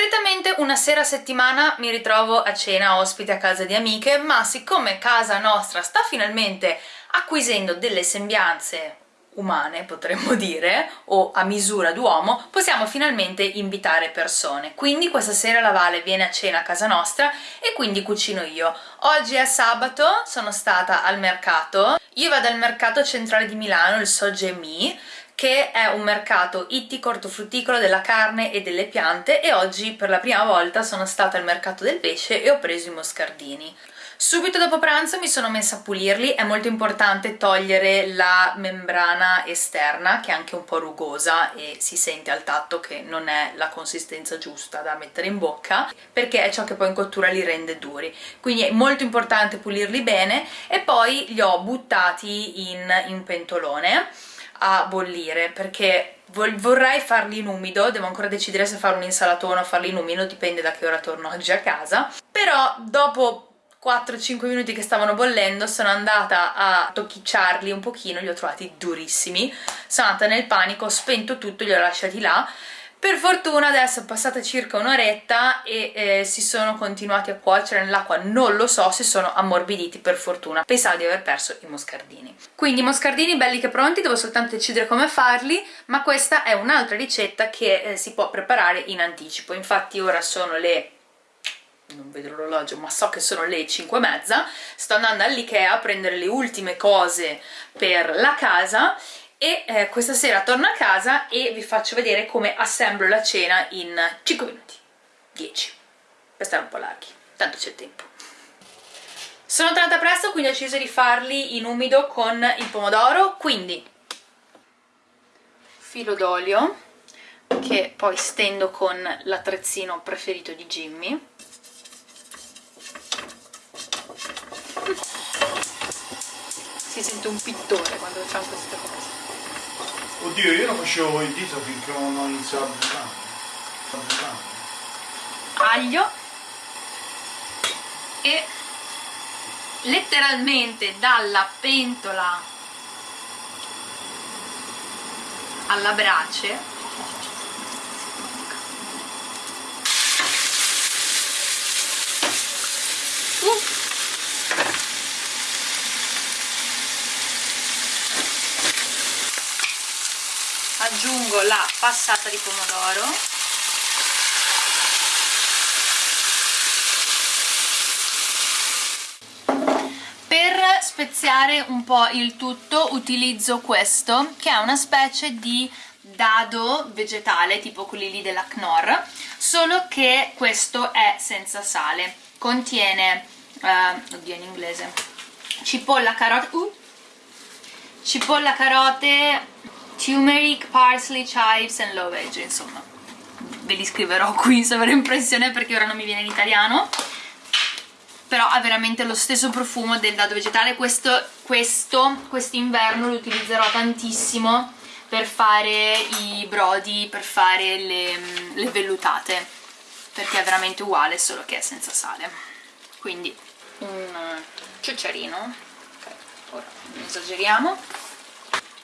Solitamente una sera a settimana mi ritrovo a cena ospite a casa di amiche, ma siccome casa nostra sta finalmente acquisendo delle sembianze umane potremmo dire o a misura d'uomo possiamo finalmente invitare persone. Quindi questa sera la Vale viene a cena a casa nostra e quindi cucino io. Oggi è sabato sono stata al mercato. Io vado al mercato centrale di Milano il Sogemi che è un mercato ittico ortofrutticolo della carne e delle piante e oggi per la prima volta sono stata al mercato del pesce e ho preso i moscardini. Subito dopo pranzo mi sono messa a pulirli, è molto importante togliere la membrana esterna che è anche un po' rugosa e si sente al tatto che non è la consistenza giusta da mettere in bocca perché è ciò che poi in cottura li rende duri, quindi è molto importante pulirli bene. E poi li ho buttati in, in pentolone a bollire perché vorrei farli in umido, devo ancora decidere se fare un'insalatona o farli in umido, dipende da che ora torno oggi a casa, però dopo 4-5 minuti che stavano bollendo sono andata a tocchicciarli un pochino, li ho trovati durissimi, sono andata nel panico, ho spento tutto, li ho lasciati là per fortuna adesso è passata circa un'oretta e eh, si sono continuati a cuocere nell'acqua, non lo so se sono ammorbiditi per fortuna. Pensavo di aver perso i moscardini. Quindi i moscardini belli che pronti, devo soltanto decidere come farli, ma questa è un'altra ricetta che eh, si può preparare in anticipo. Infatti ora sono le non vedo l'orologio ma so che sono le 5 e mezza sto andando all'Ikea a prendere le ultime cose per la casa e eh, questa sera torno a casa e vi faccio vedere come assemblo la cena in 5 minuti. 10 per stare un po' larghi. Tanto c'è tempo. Sono tornata presto quindi ho deciso di farli in umido con il pomodoro. Quindi filo d'olio che poi stendo con l'attrezzino preferito di Jimmy. Si sente un pittore quando facciamo queste cose oddio io lo facevo il dito finché non ho iniziato a bucare aglio e letteralmente dalla pentola alla brace aggiungo la passata di pomodoro. Per speziare un po' il tutto utilizzo questo che è una specie di dado vegetale tipo quelli lì della Knorr solo che questo è senza sale. Contiene uh, oddio in inglese cipolla carote uh, cipolla carote turmeric, parsley, chives and low veg, insomma. Ve li scriverò qui sovraimpressione perché ora non mi viene in italiano. Però ha veramente lo stesso profumo del dado vegetale. Questo, questo quest'inverno lo utilizzerò tantissimo per fare i brodi, per fare le, le vellutate. Perché è veramente uguale solo che è senza sale. Quindi un ciucciarino ok, ora esageriamo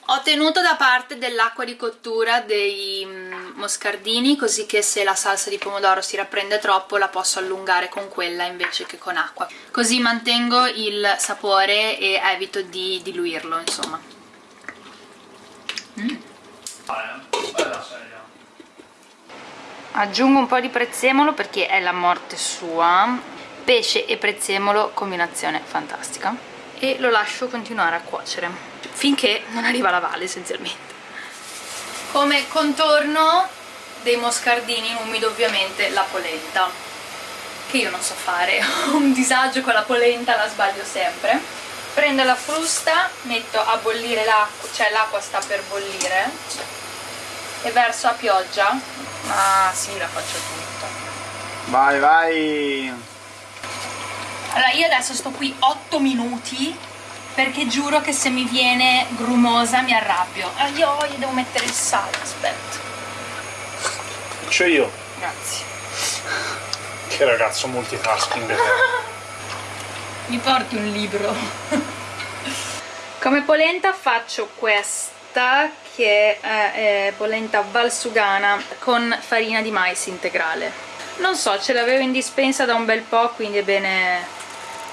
ho tenuto da parte dell'acqua di cottura dei mm, moscardini così che se la salsa di pomodoro si rapprende troppo la posso allungare con quella invece che con acqua. Così mantengo il sapore e evito di diluirlo insomma. Mm. aggiungo un po' di prezzemolo perché è la morte sua. Pesce e prezzemolo combinazione fantastica. E lo lascio continuare a cuocere finché non arriva la valle essenzialmente. Come contorno dei moscardini in umido ovviamente la polenta che io non so fare, ho un disagio con la polenta, la sbaglio sempre. Prendo la frusta, metto a bollire l'acqua, cioè l'acqua sta per bollire e verso a pioggia. Ah sì la faccio tutta. Vai vai! Allora io adesso sto qui 8 minuti perché giuro che se mi viene grumosa mi arrabbio. Ah io gli devo mettere il sale aspetta. Faccio io. Grazie. Che ragazzo multitasking. Mi porti un libro. Come polenta faccio questa che è, è polenta valsugana con farina di mais integrale. Non so ce l'avevo in dispensa da un bel po' quindi è bene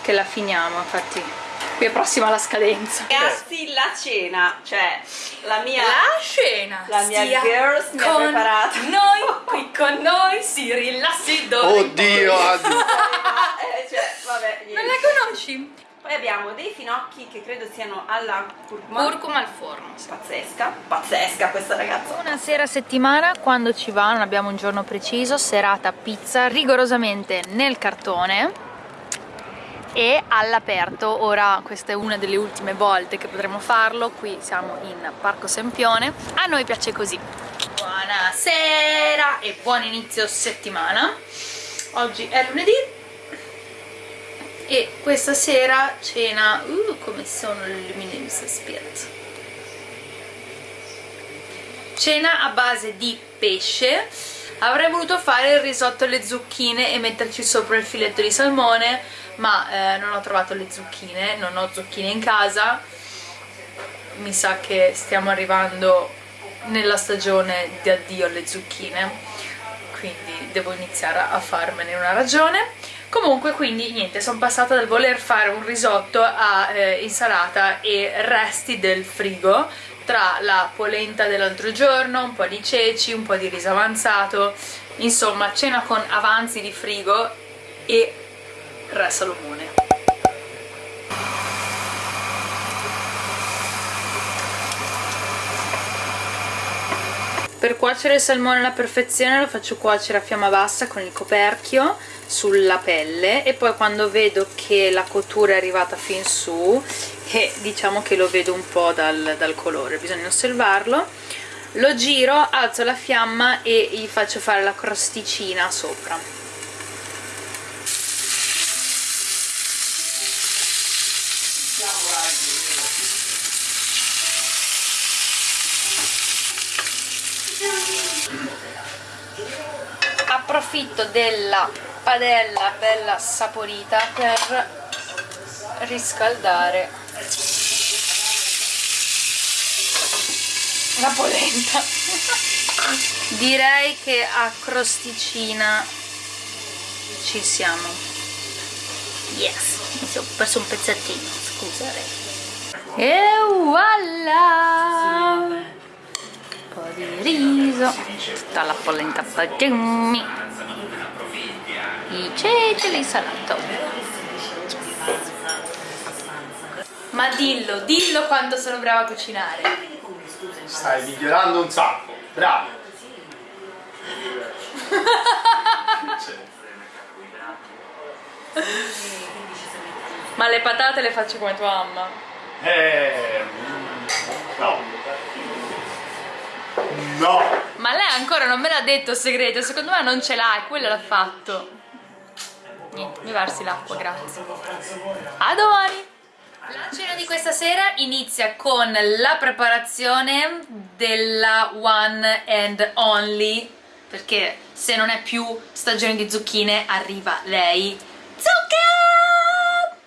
che la finiamo infatti qui è prossima la scadenza ragazzi la cena cioè la mia la scena la mia girls mi ha preparato noi qui con noi si rilassi dove oddio eh, cioè, vabbè, non la conosci? Poi abbiamo dei finocchi che credo siano alla curcuma. Curcuma al forno. Sì. Pazzesca, pazzesca questa ragazza. Una sera a settimana, quando ci va, non abbiamo un giorno preciso, serata pizza rigorosamente nel cartone e all'aperto. Ora questa è una delle ultime volte che potremo farlo, qui siamo in Parco Sempione. A noi piace così. Buonasera e buon inizio settimana. Oggi è lunedì, e questa sera cena uh, come sono le luminose aspetta cena a base di pesce avrei voluto fare il risotto alle zucchine e metterci sopra il filetto di salmone ma eh, non ho trovato le zucchine non ho zucchine in casa. Mi sa che stiamo arrivando nella stagione di addio alle zucchine quindi devo iniziare a farmene una ragione. Comunque quindi niente sono passata dal voler fare un risotto a eh, insalata e resti del frigo tra la polenta dell'altro giorno, un po' di ceci, un po' di riso avanzato insomma cena con avanzi di frigo e re salomone. Per cuocere il salmone alla perfezione lo faccio cuocere a fiamma bassa con il coperchio sulla pelle e poi quando vedo che la cottura è arrivata fin su e diciamo che lo vedo un po' dal, dal colore, bisogna osservarlo lo giro, alzo la fiamma e gli faccio fare la crosticina sopra approfitto della padella bella saporita per riscaldare la polenta. Direi che a crosticina ci siamo. Yes. Mi sono perso un pezzettino scusate. E voilà di riso tutta la polenta pagini i ceci l'insalato ma dillo, dillo quanto sono brava a cucinare. Stai migliorando un sacco, bravo. Ma le patate le faccio come tua mamma. Eh no no ma lei ancora non me l'ha detto il segreto secondo me non ce l'ha e quello l'ha fatto niente, mi versi l'acqua, grazie. A domani! La cena di questa sera inizia con la preparazione della one and only perché se non è più stagione di zucchine arriva lei Zucca!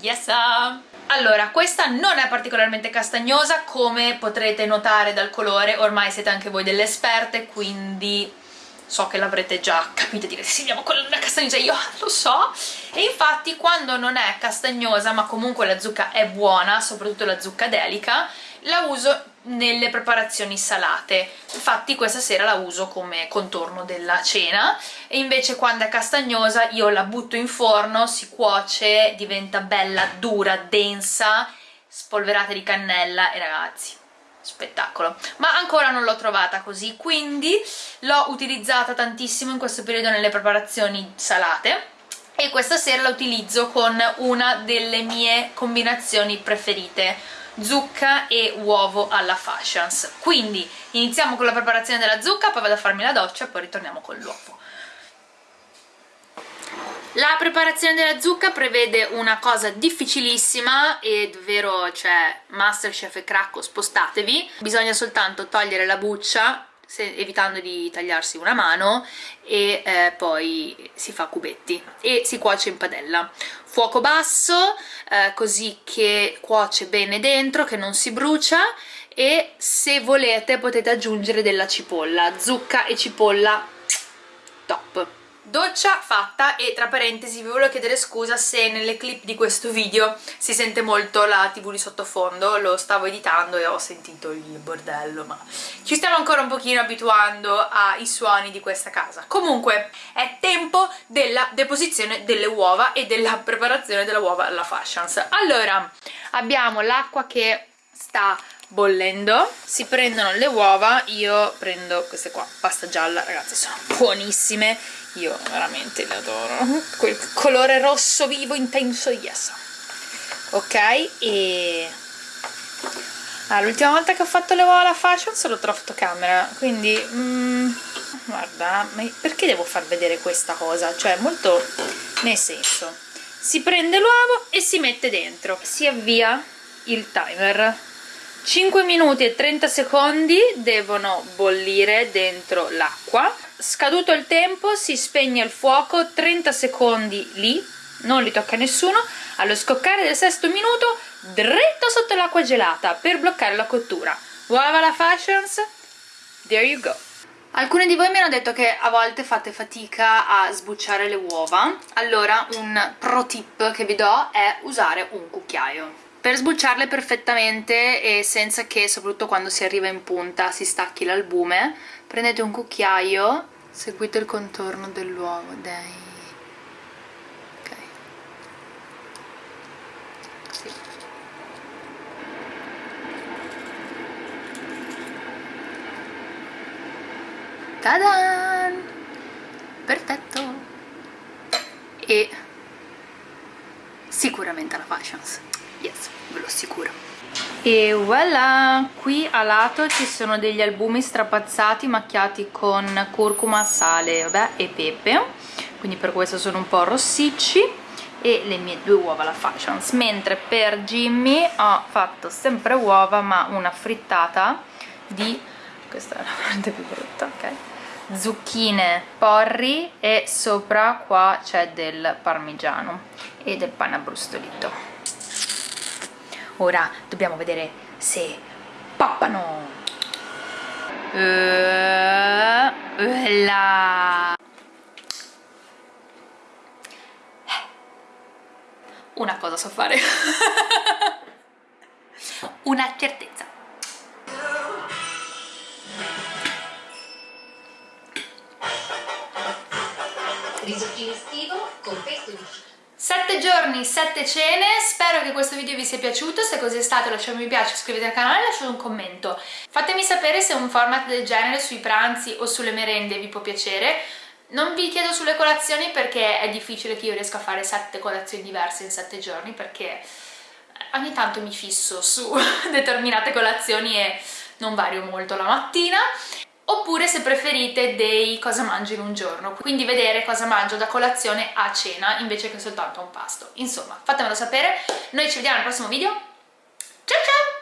Yes! Allora, questa non è particolarmente castagnosa come potrete notare dal colore, ormai siete anche voi delle esperte, quindi so che l'avrete già capito e direte sì andiamo con la castagnosa. Io lo so. E infatti quando non è castagnosa ma comunque la zucca è buona soprattutto la zucca delica la uso nelle preparazioni salate. Infatti questa sera la uso come contorno della cena. E invece quando è castagnosa io la butto in forno si cuoce diventa bella dura densa spolverate di cannella. E ragazzi spettacolo. Ma ancora non l'ho trovata così quindi l'ho utilizzata tantissimo in questo periodo nelle preparazioni salate. E questa sera la utilizzo con una delle mie combinazioni preferite zucca e uovo alla fashions quindi iniziamo con la preparazione della zucca poi vado a farmi la doccia e poi ritorniamo con l'uovo la preparazione della zucca prevede una cosa difficilissima e davvero, cioè, Masterchef e Cracco, spostatevi. Bisogna soltanto togliere la buccia, se, evitando di tagliarsi una mano, e eh, poi si fa cubetti e si cuoce in padella. Fuoco basso, eh, così che cuoce bene dentro, che non si brucia, e se volete potete aggiungere della cipolla, zucca e cipolla top doccia fatta e tra parentesi vi volevo chiedere scusa se nelle clip di questo video si sente molto la tv di sottofondo lo stavo editando e ho sentito il bordello ma ci stiamo ancora un pochino abituando ai suoni di questa casa. Comunque è tempo della deposizione delle uova e della preparazione delle uova alla fashions. Allora abbiamo l'acqua che sta bollendo. Si prendono le uova io prendo queste qua pasta gialla ragazzi sono buonissime. Io veramente le adoro. Quel colore rosso vivo intenso yes. Ok e ah, l'ultima volta che ho fatto le uova alla fashion sono tra fotocamera quindi mm, guarda perché devo far vedere questa cosa? Cioè molto nel senso si prende l'uovo e si mette dentro. Si avvia il timer 5 minuti e 30 secondi devono bollire dentro l'acqua. Scaduto il tempo si spegne il fuoco 30 secondi lì non li tocca nessuno. Allo scoccare del sesto minuto dritto sotto l'acqua gelata per bloccare la cottura. Uova la fashions. There you go. Alcuni di voi mi hanno detto che a volte fate fatica a sbucciare le uova, allora un pro tip che vi do è usare un cucchiaio per sbucciarle perfettamente e senza che soprattutto quando si arriva in punta si stacchi l'albume prendete un cucchiaio seguite il contorno dell'uovo dai ok Tadan! Perfetto! E sicuramente la fashions assicuro e voilà, qui a lato ci sono degli albumi strapazzati macchiati con curcuma, sale vabbè, e pepe. Quindi per questo sono un po' rossicci. E le mie due uova la fashions. Mentre per Jimmy ho fatto sempre uova ma una frittata di questa è la parte più brutta ok? Zucchine porri e sopra qua c'è del parmigiano e del pane abbrustolito ora dobbiamo vedere se poppano. Uh, uh, una cosa so fare. Una certezza. Risottino estivo con pesto di 7 giorni, 7 cene, spero che questo video vi sia piaciuto, se così è stato lasciate un mi piace, iscrivetevi al canale e lasciate un commento. Fatemi sapere se un format del genere sui pranzi o sulle merende vi può piacere. Non vi chiedo sulle colazioni perché è difficile che io riesca a fare 7 colazioni diverse in 7 giorni perché ogni tanto mi fisso su determinate colazioni e non vario molto la mattina oppure se preferite dei cosa mangio in un giorno, quindi vedere cosa mangio da colazione a cena invece che soltanto un pasto. Insomma, fatemelo sapere, noi ci vediamo al prossimo video, ciao ciao!